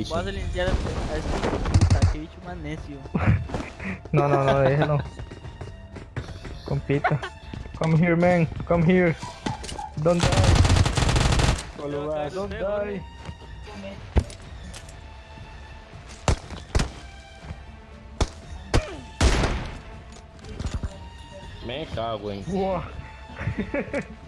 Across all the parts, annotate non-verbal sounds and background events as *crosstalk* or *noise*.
Congratulations. Posso limpiar a esta que vítima necio. *laughs* No, no, no, déjalo. Compita. Come here, man. Come here. Don't die. Coluba, Don't die. Me cago en. *laughs*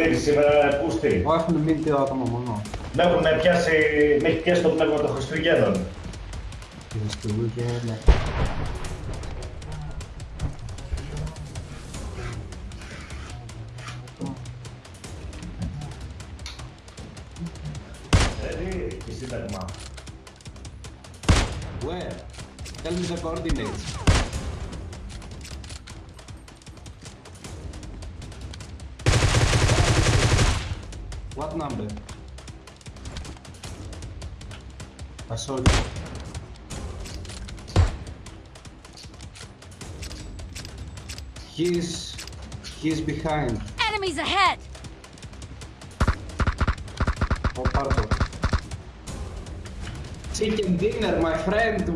Uah. Χαλάω χαρτίρι σήμερα πούστη. Εγώ έχουν μείνει δύο άτομα μόνο. Με έχουν πιάσει, με έχει πιάσει το πνεύμα των Χριστουγέννων. Χριστούγεννα. Δηλαδή, και σύνταγμα. Where? Tell me the coordinates. What number? I saw it. He's he's behind. Enemies ahead! Oh, pardon. Chicken dinner, my friend,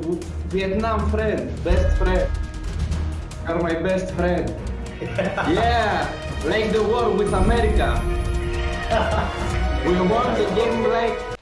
Vietnam friend, best friend. You're my best friend. *laughs* yeah, like the war with America. We won the game like